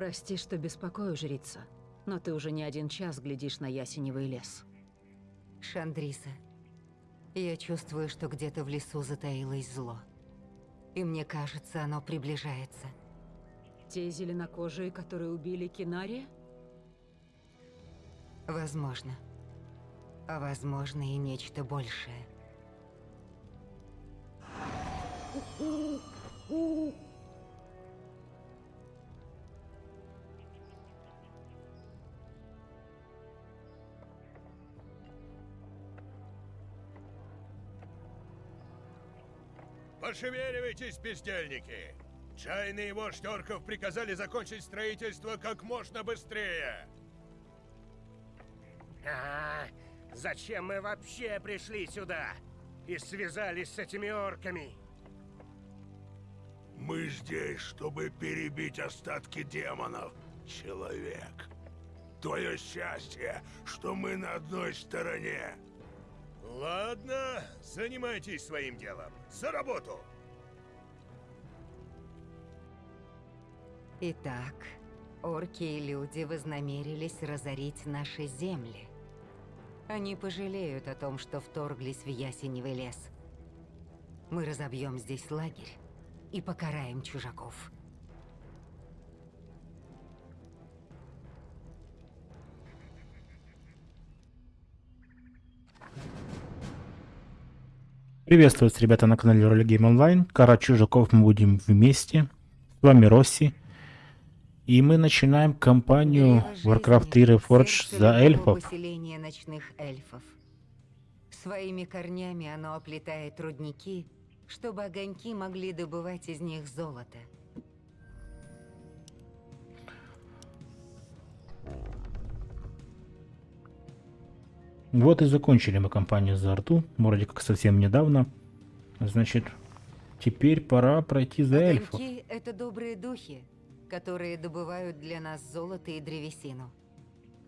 Прости, что беспокою, жрица, но ты уже не один час глядишь на ясеневый лес. Шандриса, я чувствую, что где-то в лесу затаилось зло. И мне кажется, оно приближается. Те зеленокожие, которые убили Кинари? Возможно. А возможно и нечто большее. Пошевеливайтесь, бездельники! Чайные вождь орков приказали закончить строительство как можно быстрее. А, зачем мы вообще пришли сюда? И связались с этими орками? Мы здесь, чтобы перебить остатки демонов, человек. Твое счастье, что мы на одной стороне. Ладно, занимайтесь своим делом. За работу! Итак, орки и люди вознамерились разорить наши земли. Они пожалеют о том, что вторглись в ясеневый лес. Мы разобьем здесь лагерь и покараем чужаков. Приветствую вас, ребята, на канале Роли Гейм Онлайн. Кара чужаков мы будем вместе. С вами Росси. И мы начинаем кампанию Warcraft 3 Reforged за эльфов. Поселение ночных эльфов. Своими корнями оно оплетает рудники, чтобы огоньки могли добывать из них золото. Вот и закончили мы кампанию за Арту, вроде как совсем недавно. Значит, теперь пора пройти за. Огоньки — это добрые духи, которые добывают для нас золото и древесину.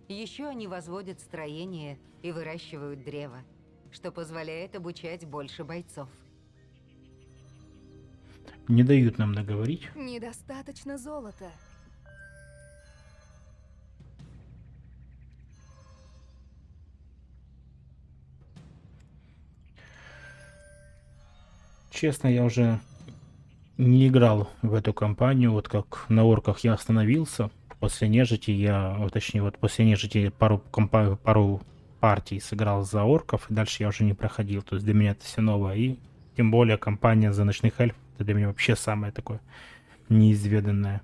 Еще они возводят строения и выращивают древо, что позволяет обучать больше бойцов. Не дают нам договорить. Недостаточно золота. Честно, я уже не играл в эту кампанию, вот как на орках я остановился. После нежити я, точнее, вот после нежити пару, компа пару партий сыграл за орков, и дальше я уже не проходил. То есть для меня это все новое. И тем более кампания за ночных эльфов, это для меня вообще самое такое неизведанное.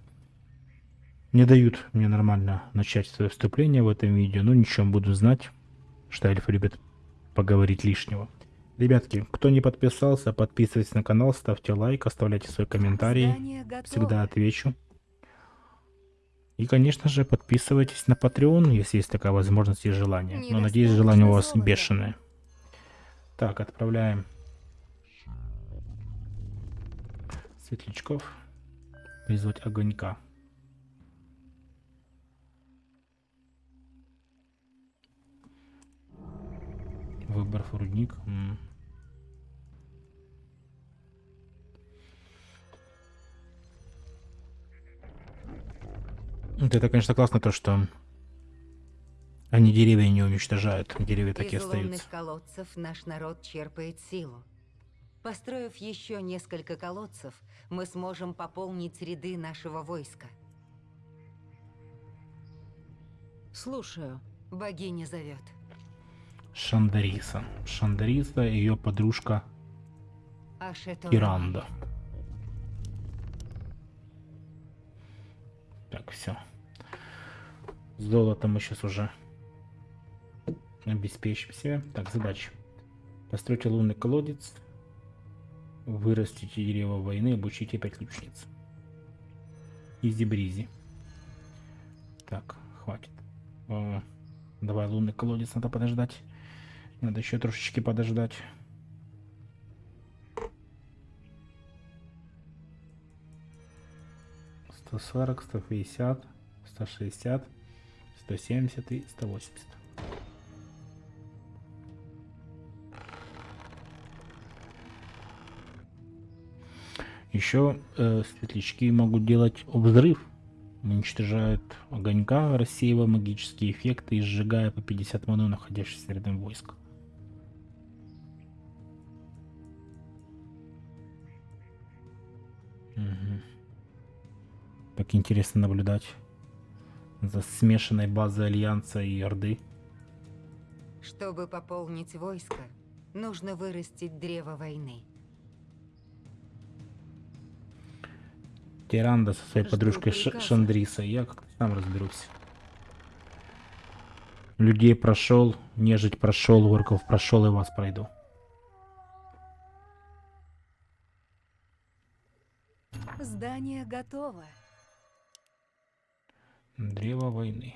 Не дают мне нормально начать свое вступление в этом видео, но ничего, буду знать, что эльфы любят поговорить лишнего. Ребятки, кто не подписался, подписывайтесь на канал, ставьте лайк, оставляйте свои комментарии. Всегда отвечу. И, конечно же, подписывайтесь на Patreon, если есть такая возможность и желание. Но надеюсь, желание у вас бешеное. Так, отправляем светлячков. Вызвать огонька. Выбор рудник. М -м. Это, конечно, классно то, что они деревья не уничтожают, деревья такие Из остаются. лунных колодцев наш народ черпает силу. Построив еще несколько колодцев, мы сможем пополнить ряды нашего войска. Слушаю. Богиня зовет. Шандариса. Шандариса и ее подружка Ашето. Киранда. Так, все. Золото мы сейчас уже обеспечим себе. Так, задача. Постройте лунный колодец. Вырастите дерево войны, обучите 5 лучниц. Изи-бризи. Так, хватит. О, давай лунный колодец надо подождать. Надо еще трошечки подождать. Сто сорок, сто пятьдесят, сто шестьдесят, сто семьдесят и сто восемьдесят. Еще э, светлячки могут делать взрыв Уничтожают огонька, рассеивая магические эффекты и сжигая по 50 маны находящихся рядом войск. Мгм. Так интересно наблюдать за смешанной базой Альянса и Орды. Чтобы пополнить войско, нужно вырастить древо войны. Тиранда со своей Жду подружкой Ш- приказа. Шандрисой. Я как-то сам разберусь. Людей прошел, нежить прошел, орков прошел и вас пройду. Здание готово. Древо войны.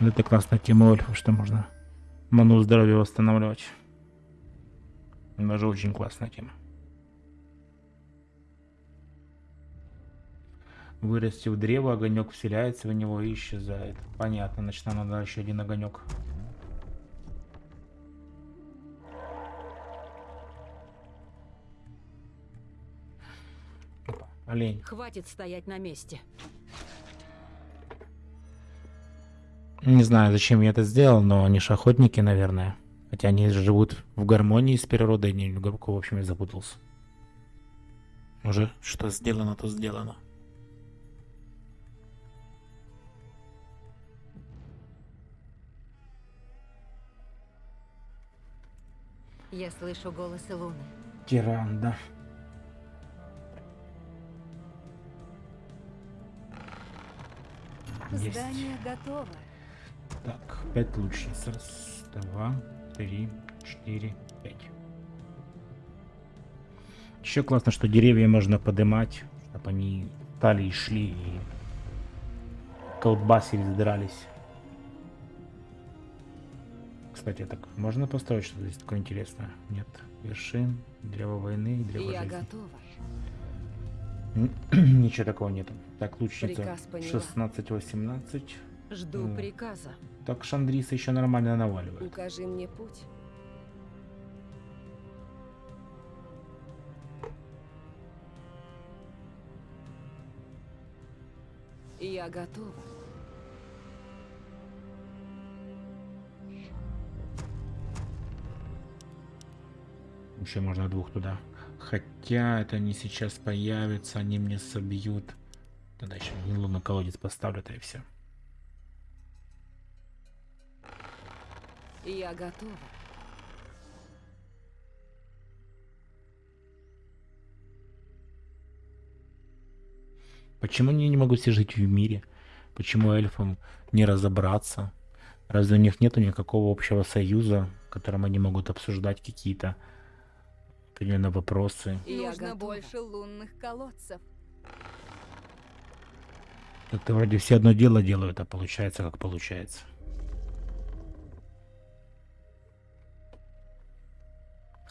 Ну, Это классная тема эльфов, что можно ману здоровья восстанавливать. Даже очень классная тема. Вырастив древо, огонек вселяется в него и исчезает. Понятно, значит нам надо еще один огонек. Олень. Хватит стоять на месте. Не знаю, зачем я это сделал, но они ж охотники, наверное. Хотя они живут в гармонии с природой, не глубоко, в общем, я запутался. Уже что сделано, то сделано. Я слышу голосы Луны. Тиран, да. Есть. Здание готово. Так, пять лучниц. Раз, два, три, четыре, пять. Еще классно, что деревья можно поднимать, чтобы они стали и шли и колбасились, дрались. Кстати, так можно построить что-то здесь такое интересное? Нет. Вершин, древо войны, древо Я жизни. готова. Ничего такого нету. Так, лучница Приказ поняла. 16-18. Жду М. приказа. Так Шандриса еще нормально наваливает. Укажи мне путь. Я готова. Еще можно двух туда. Хотя это не сейчас появится, они мне собьют. Тогда еще Нилу на колодец поставлю, и все. Я готова. Почему они не могут все жить в мире? Почему эльфам не разобраться? Разве у них нету никакого общего союза, в котором они могут обсуждать какие-то определенные вопросы? Я Нужно больше лунных колодцев. Как-то вроде все одно дело делают, а получается как получается.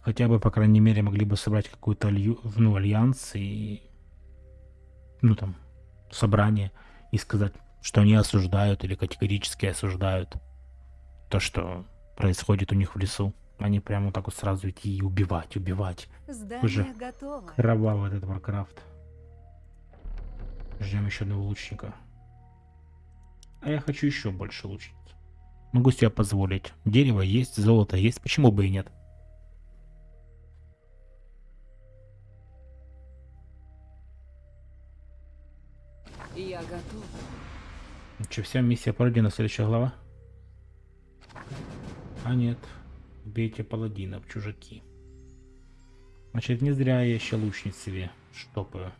Хотя бы, по крайней мере, могли бы собрать какой-то алью- ну, альянс и ну там собрание и сказать, что они осуждают или категорически осуждают то, что происходит у них в лесу. Они прямо вот так вот сразу идти и убивать, убивать. Здание Уже готово. Кровавый этот Warcraft. Ждем еще одного лучника. А я хочу еще больше лучниц. Могу себе позволить. Дерево есть, золото есть, почему бы и нет? Я готова. Че, вся миссия пройдена, следующая глава? А нет. Бейте паладинов, чужаки. Значит, не зря я еще лучниц себе штопаю.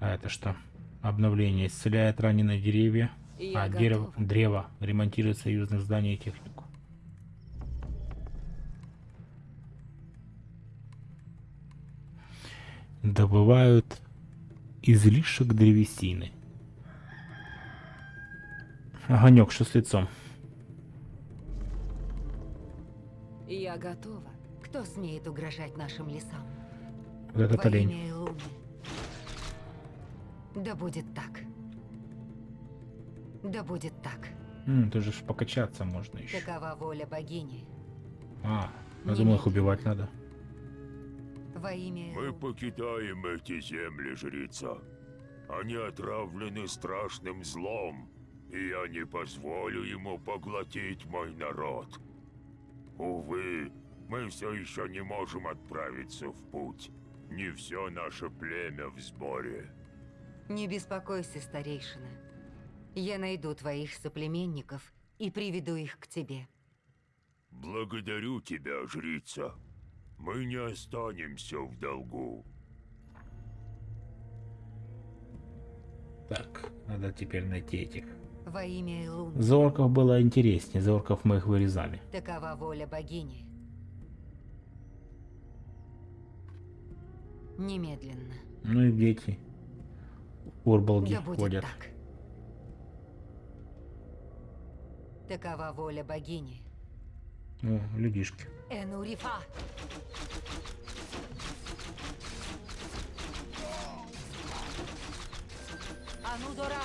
А это что? Обновление. Исцеляет раненые деревья. Я а дерево, древо ремонтирует союзных зданий и технику. Добывают излишек древесины. Огонек, что с лицом? Я готова. Кто смеет угрожать нашим лесам? Вот этот Во олень. Да будет так. Да будет так. М, тут же покачаться можно еще. Такова воля богини. А, я думал, их убивать надо. Во имя Мы покидаем эти земли, жрица. Они отравлены страшным злом, и я не позволю ему поглотить мой народ. Увы, мы все еще не можем отправиться в путь. Не все наше племя в сборе. Не беспокойся, старейшина. Я найду твоих соплеменников и приведу их к тебе. Благодарю тебя, жрица. Мы не останемся в долгу. Так, надо теперь найти этих. Во имя Элун. За орков было интереснее, за орков мы их вырезали. Такова воля богини. Немедленно. Ну и дети. Урбалги Да ходят. так. Такова воля богини. О, людишки. Энурифа. Анудора.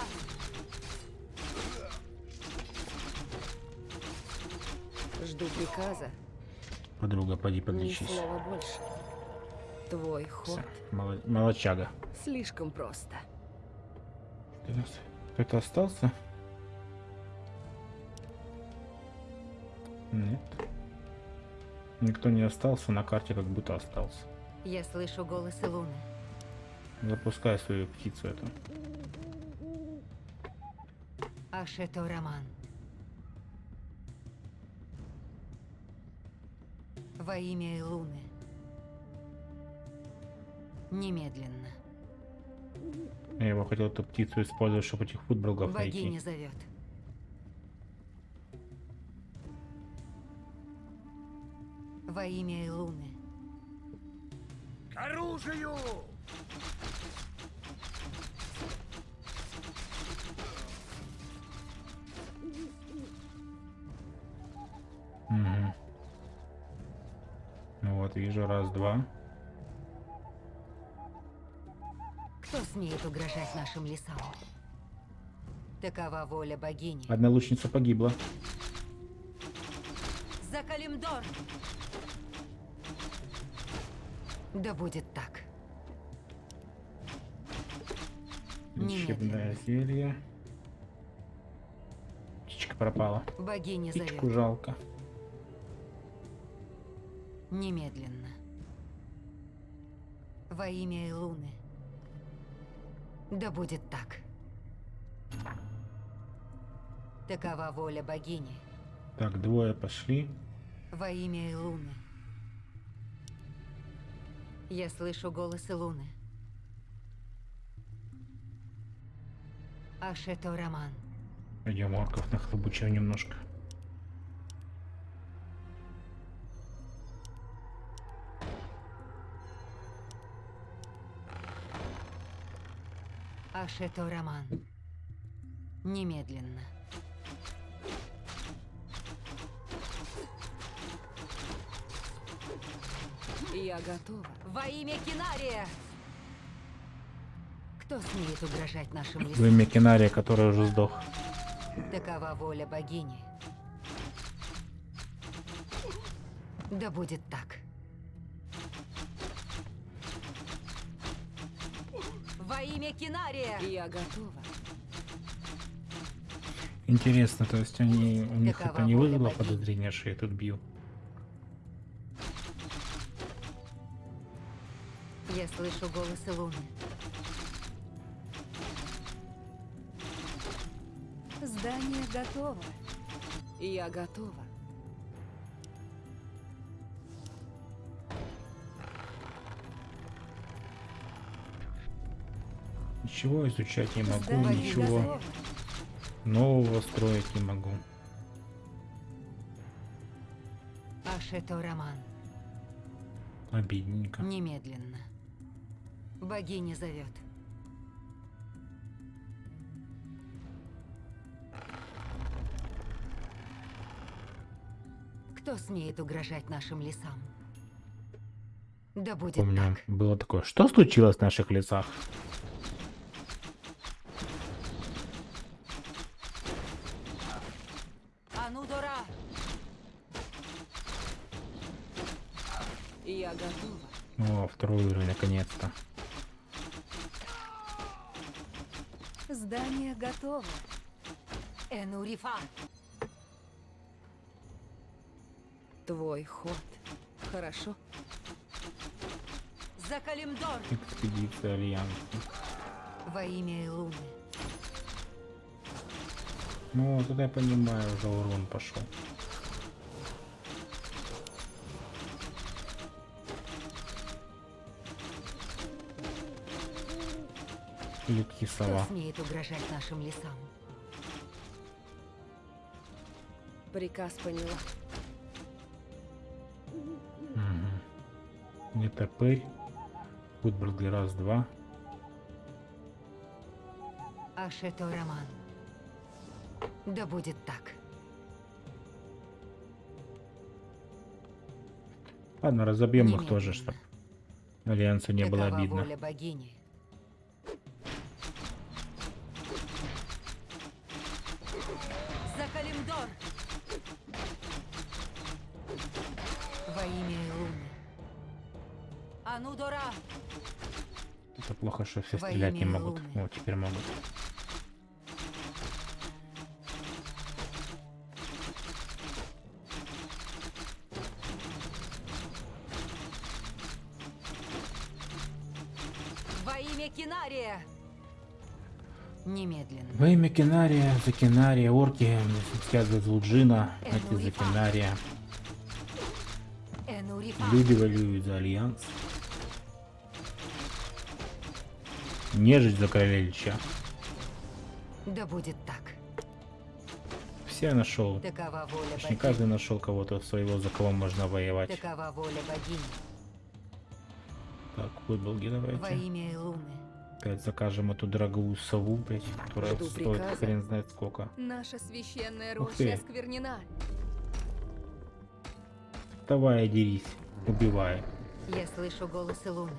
Жду приказа. Подруга, поди Ни подлечись. слова больше. Твой ход моло- молочага. слишком просто. Кто-то остался? Нет. Никто не остался, на карте как будто остался. Я слышу голос Луны. Запускай свою птицу эту. Ашето Роман. Во имя Луны. Немедленно. Я его хотел эту птицу использовать, чтобы этих футболгов Богиня найти. зовет. Во имя Луны. К оружию! Вижу, раз, два. Кто смеет угрожать нашим лесам? Такова воля богини. Одна лучница погибла. За Калимдор! Да будет так. Лечебное зелье. Птичка пропала. Богиня Птичку жалко. Немедленно. Во имя Луны. Да будет так. Такова воля богини. Так, двое пошли. Во имя Луны. Я слышу голос Луны. Ашето Роман. Пойдем орков нахлобучим немножко. Ашето Роман. Немедленно. Я готова. Во имя Кинария! Кто смеет угрожать нашим Во лесам? имя Кинария, который уже сдох. Такова воля богини. Да будет так. Во имя Кинария! Я готова. Интересно, то есть они, у них Такова это не вызвало подозрения, что я тут бью? Я слышу голос Луны. Здание готово. Я готова. Ничего изучать не могу, ничего нового строить не могу. Ашето Роман. Обидненько. Немедленно. Богиня зовет. Кто смеет угрожать нашим лесам? Да будет Помню, так. было такое. Что случилось в наших лицах? Анудора! Я готова. О, второй уровень, наконец-то. Здание готово. Энурифа! Твой ход. Хорошо. За Калимдор! Экспедиция Альянса. Во имя Луны. Ну, это я понимаю, уже урон пошел. Кто сова. смеет угрожать нашим лесам? Приказ поняла. Угу. Не топырь. Футбургер раз-два. Ашето Роман. Да будет так. Ладно, разобьем их тоже, Немедленно. чтобы Альянсу не было Такова обидно. воля богини. За Калимдор! Во имя Луны. Анудора! Это плохо, что все Во стрелять не могут. Луны. О, теперь могут. Во имя Кинария, за Кинария, орки за Злуджина, Э, эти за и па. Кинария. Энурифа! Люди воюют за Альянс. Нежить за короля Ильича. Да будет так. Все нашел. Такова воля богини. каждый нашел кого-то своего, за кого можно воевать. Такова воля богини. Так, Во давайте. имя Луны. Опять закажем эту дорогую сову, блядь, которая Жду стоит приказа. хрен знает сколько. Наша священная Ух роща ты. осквернена. Давай, дерись, убивай. Я слышу голосы Луны.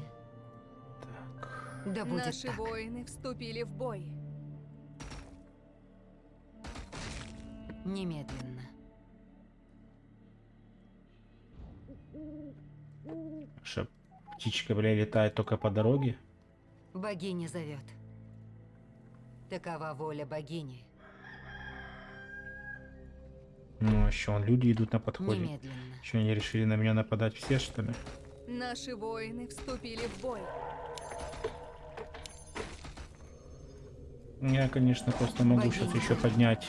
Так, Да будет Наши так. воины вступили в бой. Немедленно. что, птичка, бля, летает только по дороге? Богиня зовет. Такова воля богини. Ну, еще он, люди идут на подходе. Немедленно. Что, они решили на меня нападать все, что ли? Наши воины вступили в бой. Я, конечно, просто могу сейчас Богиня. еще поднять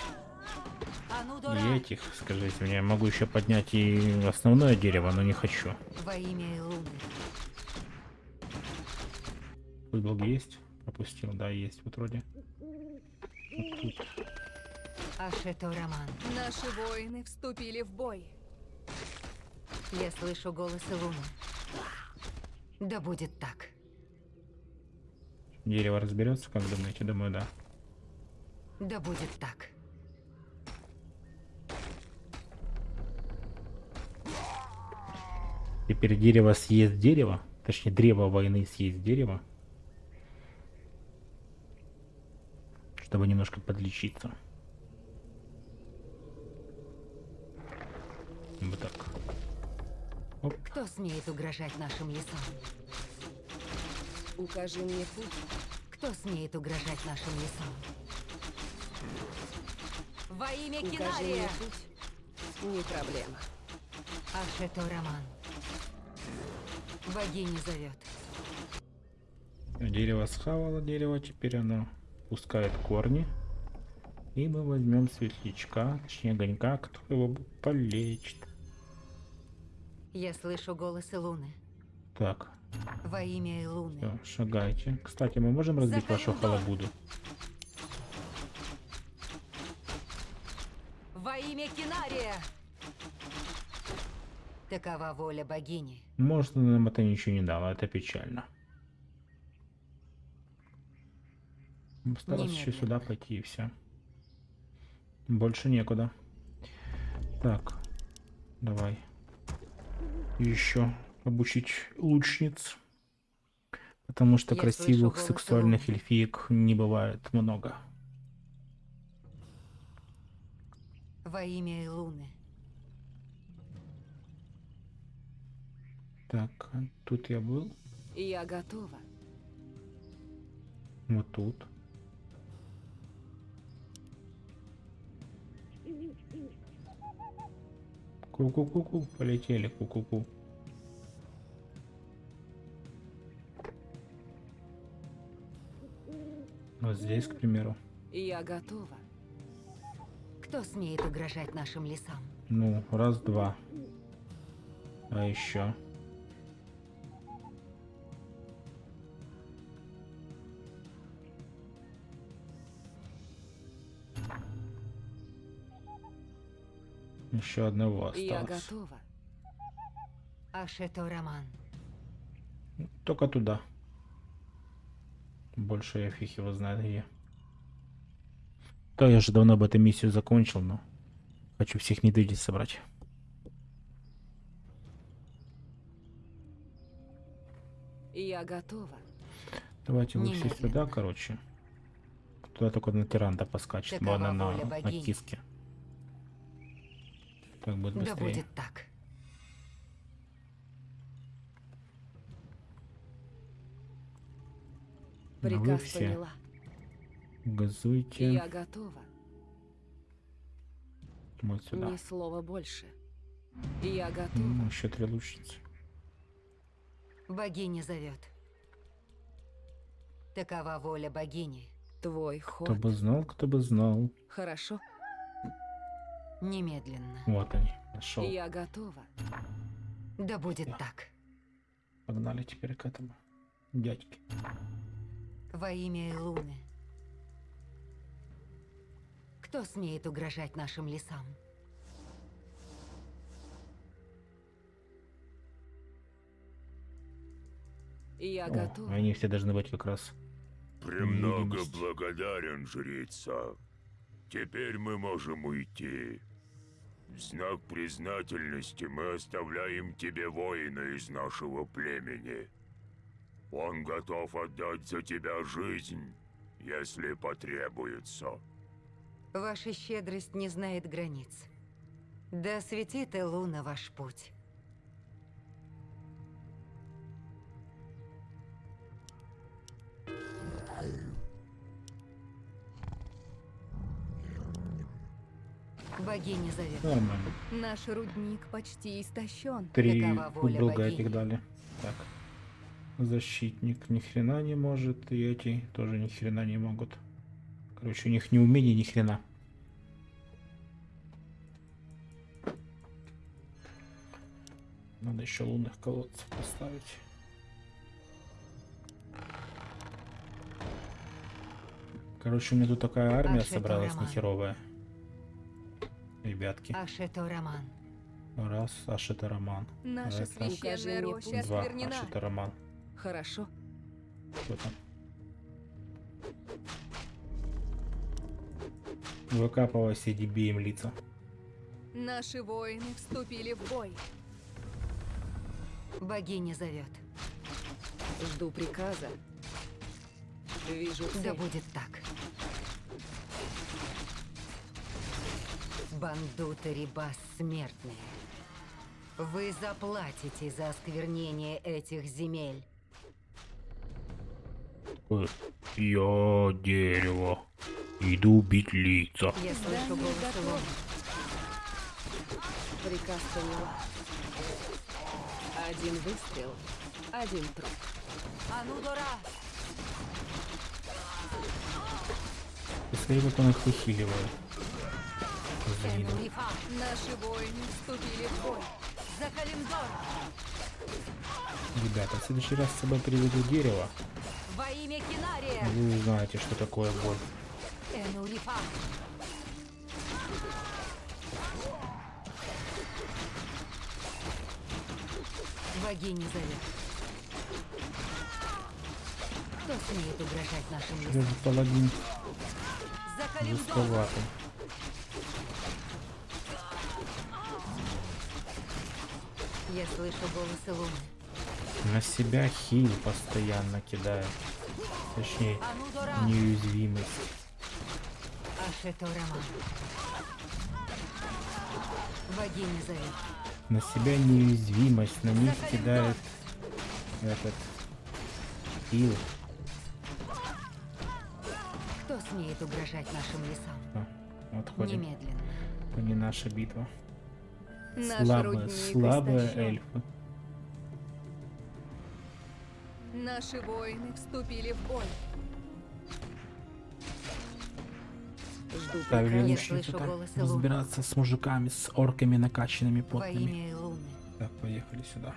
А ну, и этих, скажите мне. Могу еще поднять и основное дерево, но не хочу. Во имя Луны. Футбол есть? Пропустил, да, есть вот вроде. Вот тут. Ашето Роман. Наши воины вступили в бой. Я слышу голосы Луны. Да будет так. Дерево разберется, как думаете? Думаю, да. Да будет так. Теперь дерево съест дерево. Точнее, древо войны съест дерево. Чтобы немножко подлечиться. Вот так. Оп. Кто смеет угрожать нашим лесам? Укажи мне путь. Кто смеет угрожать нашим лесам? Во имя Укажи Кинария! Не проблема. Ашето Роман. Богиня зовет. Дерево схавало дерево, теперь оно пускает корни. И мы возьмем светлячка, точнее огонька, который его полечит. Я слышу голосы Луны. Так, Во имя Луны. все, шагайте. Кстати, мы можем разбить вашу Захалимдор. халабуду? Во имя Кинария! Такова воля богини. Может, нам это ничего не дало, это печально. Постараться еще сюда пойти и все. Больше некуда. Так, давай. Еще обучить лучниц. Потому что Я красивых слышу голос сексуальных Луны. эльфиек не бывает много. Во имя Луны. Так, тут я был. Я готова. Вот тут. Ку-ку-ку-ку, полетели, ку-ку-ку. Вот здесь, к примеру. Я готова. Кто смеет угрожать нашим лесам? Ну, раз, два. А еще. Еще одного Я осталось. готова. Ашето Роман. Только туда. Больше я фиг его знает где. Да, я же давно бы эту миссию закончил, но хочу всех недвидеть собрать. Я готова. Давайте Немедленно. сюда, короче. Туда только на тиранда поскачет, Такова ладно, на, воля на богини. киске. Так будет Да быстрее. будет так. Ну, вы Приказ все поняла. газуйте. Я готова. Вот сюда. Ни слова больше. Я готова. Ну, еще три лучницы. Богиня зовет. Такова воля богини. Твой Кто ход. бы знал, кто бы знал. Хорошо. Немедленно. Вот они, нашел. Я готова. Да будет так. Погнали теперь к этому дядьке. Во имя Илуны. Кто смеет угрожать нашим лесам? Я О, готова. они все должны быть как раз. Премного благодарен, жрица. Теперь мы можем уйти. В знак признательности мы оставляем тебе воина из нашего племени. Он готов отдать за тебя жизнь, если потребуется. Ваша щедрость не знает границ. Да светит Илуна ваш путь. Богиня зовет. Нормально. Наш рудник почти истощен. Три убруга богини. этих дали. Так. Защитник ни хрена не может, и эти тоже ни хрена не могут. Короче, у них ни умения, ни хрена. Надо еще лунных колодцев поставить. Короче, у меня тут такая армия собралась нехеровая. Ребятки. Ашето Роман. Раз, аж это роман. Наша Это- священная роща. Два, осквернена. аж это роман. Хорошо. Что там? Выкапывайся, деби им лица. Наши воины вступили в бой. Богиня зовет. Жду приказа. Вижу Да цель. будет так. Бандуты Рибас смертные. Вы заплатите за осквернение этих земель. Э, Я дерево. Иду бить лица. Я слышу голос. Приказ поняла. Один выстрел, один труп. Анудора! Посмотри, как он их выхиливает. Энурифа! Наши воины вступили в бой. За Калимдор! Ребята, в следующий раз с собой приведу дерево. Во имя Кинария! Вы узнаете, что такое боль. Энурифа! Богиня зовет. Кто смеет угрожать нашим людям? Даже паладин жестковатый. Я слышу голос Илуны. На себя хил постоянно кидает. Точнее, Анудора! неуязвимость. Ашето Роман. Богиня зовет. На себя неуязвимость, на них кидает этот ил. Кто смеет угрожать нашим лесам? Отходим. Немедленно. Это не наша битва. Наш слабые, рудник слабые истощен. эльфы. Наши воины вступили в бой. Жду Ставили приказа. Я слышу разбираться с мужиками, с орками накачанными, потными. Так, поехали сюда.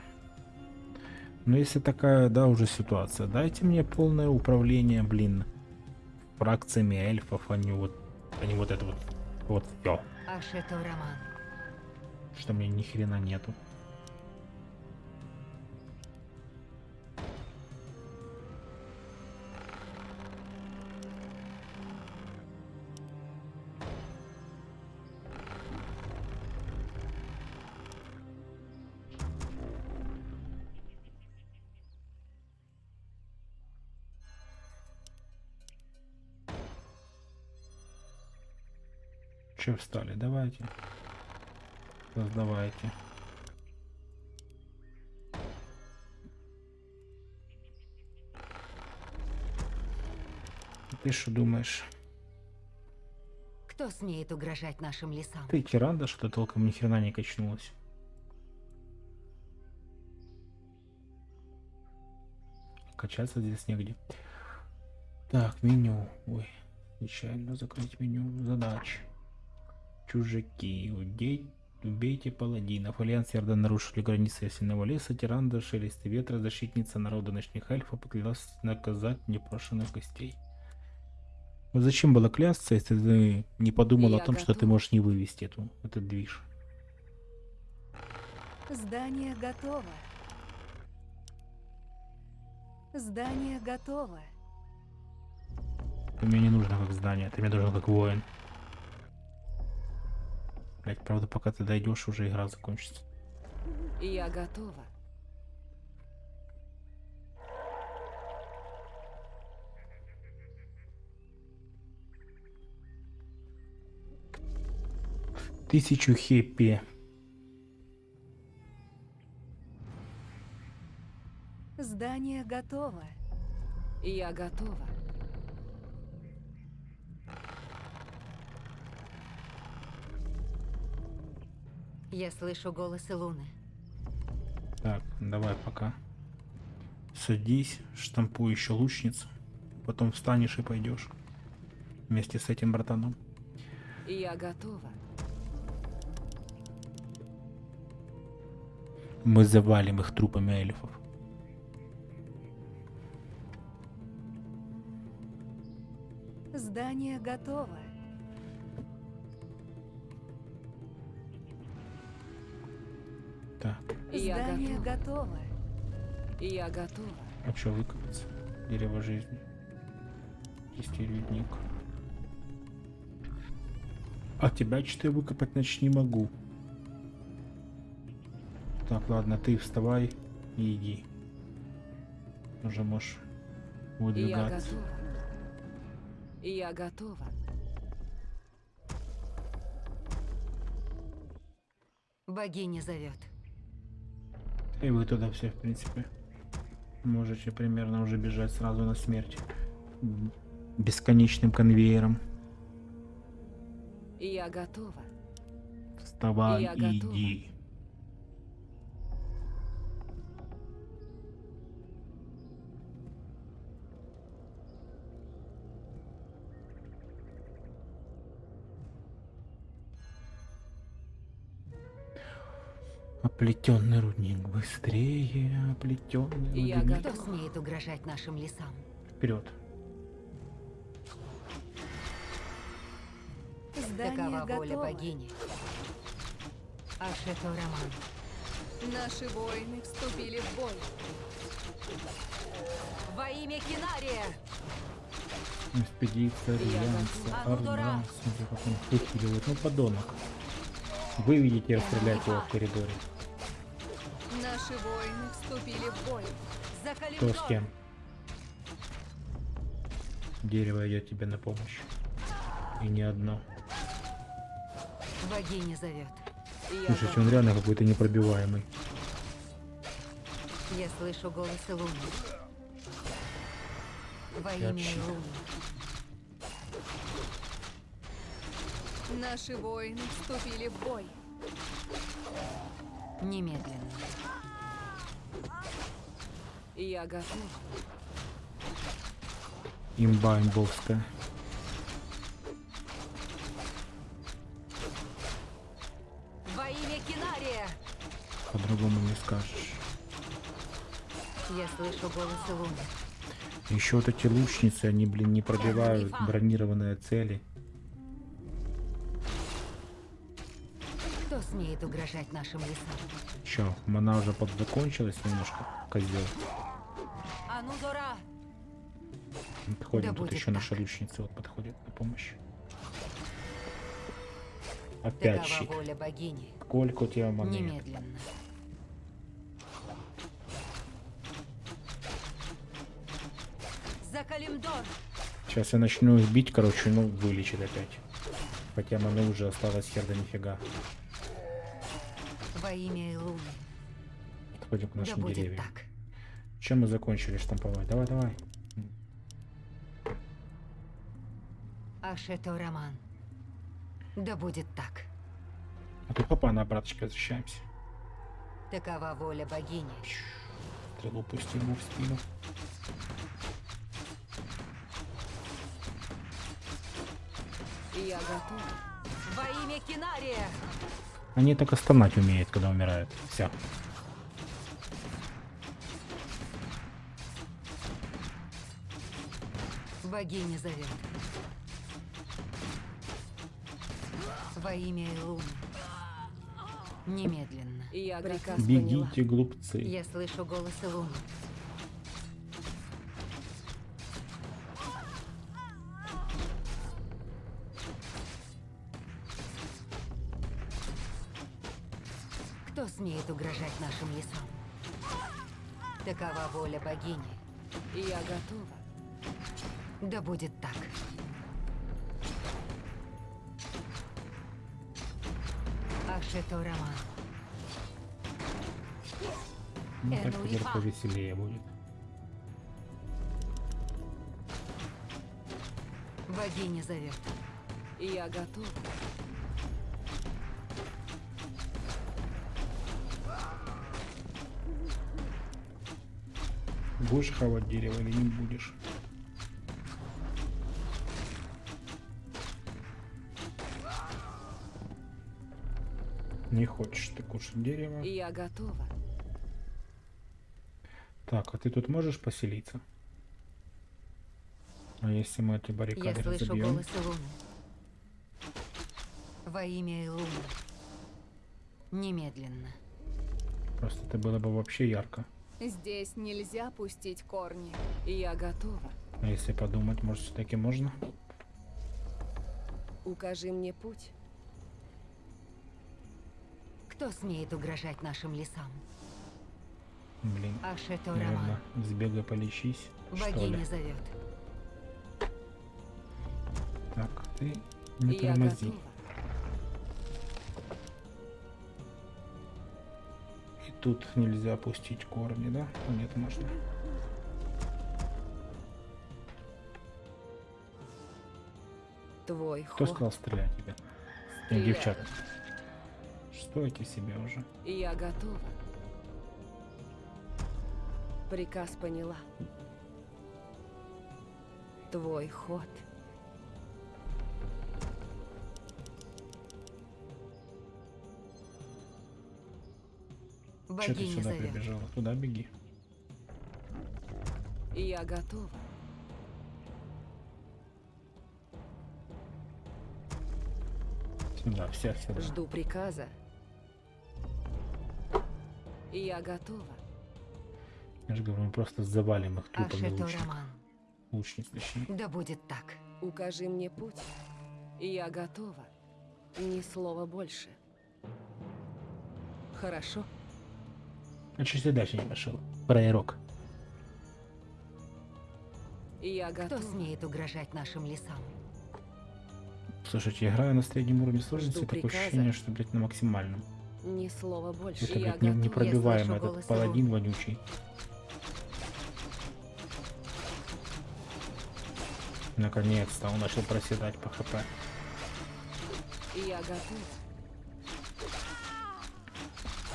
Ну, если такая, да, уже ситуация, дайте мне полное управление, блин, фракциями эльфов, а не вот, а не вот это вот, вот Роман. Что мне ни хрена нету. Че встали? Давайте. Создавайте. Ты что думаешь? Кто смеет угрожать нашим лесам? Ты тиранда, что толком ни хрена не качнулась. Качаться здесь негде. Так, меню. Ой, нечаянно закрыть меню задач. Чужаки. Удей... Убейте паладинов. Альянс и Орда нарушили границы Ясенного леса. Тиранда, шелесты ветра, защитница народа ночных эльфов поклялась наказать непрошенных гостей. Вот зачем было клясться, если ты не подумал о Я том, что ты можешь не вывести эту, этот движ? Здание готово. Здание готово. Ты мне не нужно как здание, ты мне нужен как воин. Блять, правда, пока ты дойдешь, уже игра закончится. Я готова. Тысячу хеппи. Здание готово. Я готова. Я слышу голос Илуны. Так, давай пока. Садись, штампуй еще лучницу. Потом встанешь и пойдешь. Вместе с этим братаном. Я готова. Мы завалим их трупами эльфов. Здание готово. Так, Я Здание готова. готово. Я готова. а что выкопаться? Дерево жизни. Чистый ледник. А тебя что я выкопать значит не могу. Так, ладно, ты вставай и иди. Уже можешь Я выдвигаться. готова. Я готова. Богиня зовет. И вы туда все, в принципе, можете примерно уже бежать сразу на смерть. Бесконечным конвейером. Я готова. Вставай Я и готова. иди. Оплетенный рудник быстрее, оплетенный Я рудник. Кто готова. смеет угрожать нашим лесам? Вперед. Здание Такова воля богини. Ашето Роман. Наши воины вступили в бой. Во имя Кинария! Экспедиция, Я Альянса. Орда. Смотри, как он выхиливает. Ну, подонок. Выведите и расстреляйте его в коридоре. Наши воины вступили в бой. За Кто с кем? Дерево идет тебе на помощь. И не одно. Богиня зовет. Слушайте, он реально какой-то непробиваемый. Я слышу голос Луны. Во имя Луны. Наши воины вступили в бой. Немедленно. Я готов. Имба имбовская. Во имя Кинария! По-другому не скажешь. Я слышу голос Луны. Еще вот эти лучницы, они, блин, не пробивают бронированные цели. Кто смеет угрожать нашим лесам? Че, мана уже подзакончилась немножко, козел. Анудора! Подходим, Да тут еще так. лучницы вот подходят на помощь. Опять Такова щит. воля богини. Сколько у тебя маны? Немедленно. За Калимдор! Сейчас я начну их бить, короче, ну, вылечит опять. Хотя маны уже осталось хер да нифига. Во имя Луны. Подходим к Да нашим будет деревьям. так. Чем мы закончили штамповать? Давай, давай. Ашето Роман. Да будет так. А тут папа на обраточке возвращаемся. Такова воля богини. Стрелу пустим ему в спину. Я готов. Во имя Кинария! Они и стонать умеют, когда умирают. Все. Богиня зовет. Во имя Луны. Немедленно. Я Приказ. Бегите, глупцы. Я слышу голос Луны. Кто смеет угрожать нашим лесам? Такова воля богини. Я готова. Да будет так. Ашето Роман. Ну, так Энуи теперь Фа. повеселее будет. Богиня зовет. Я готов. Будешь хавать дерево или не будешь? Кушать дерево. Я готова. Так, а ты тут можешь поселиться? А если мы эти Я баррикады слышу разобьем? голос Луны. Во имя Луны. Немедленно. Просто это было бы вообще ярко. Здесь нельзя пустить корни. Я готова. А если подумать, может все-таки можно? Укажи мне путь. Кто смеет угрожать нашим лесам? Блин, Ашето наверное, сбегай полечись, что ли. Богиня зовет. Так, ты не Я тормози. готова. И тут нельзя пустить корни, да? Нет, можно. Твой Кто ход. сказал стрелять тебя? Девчата. Стойте себе уже. Я готова. Приказ поняла. Твой ход. Че ты сюда зовет. прибежала? Туда беги. Я готова. Сюда, всех сюда. Жду приказа. Я готова. Я же говорю, мы просто завалим их трупами. Роман. Лучниц, точнее. Да будет так. Укажи мне путь. Я готова. Ни слова больше. Хорошо. А что ты дальше не пошел? Пророк. Я Кто готова. смеет угрожать нашим лесам? Слушайте, я играю на среднем уровне сложности, такое ощущение, что, блядь, на максимальном. Ни слова больше. Это, блядь, не- слышу этот паладин вонючий. Наконец-то он начал проседать по хп. Я готов.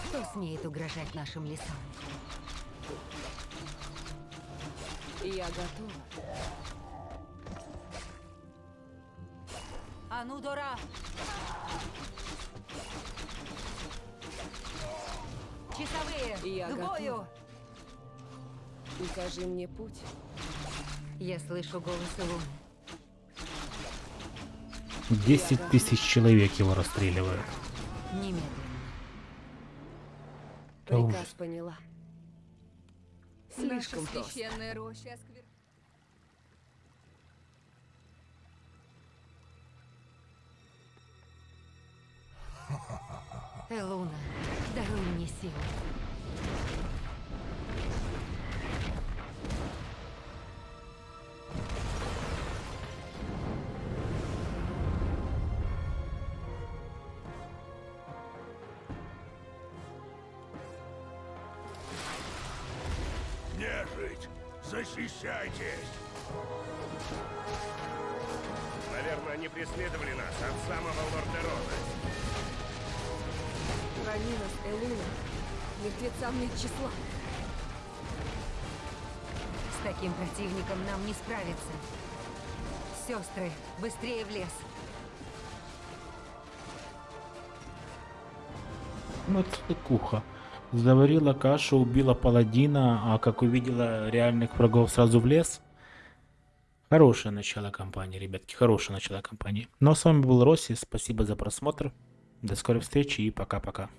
Кто смеет угрожать нашим лесам? Я готова. Анудора! Часовые! Я к бою! Укажи мне путь. Я слышу голос Луны. 10 тысяч человек его расстреливают. Немедленно. Да Приказ ужас. поняла. Слишком Наша просто. священная роща осквер- Элуна, даруй мне силу. Защищайтесь! Наверное, они преследовали нас от самого Лордерона. Храни нас, Элуна. Мертвецам нет числа. С таким противником нам не справиться. Сестры, быстрее в лес. Ну, цикуха. Заварила кашу, убила паладина, а как увидела реальных врагов сразу в лес. Хорошее начало кампании, ребятки, хорошее начало кампании. Ну а с вами был Росси, спасибо за просмотр. До скорой встречи и пока-пока.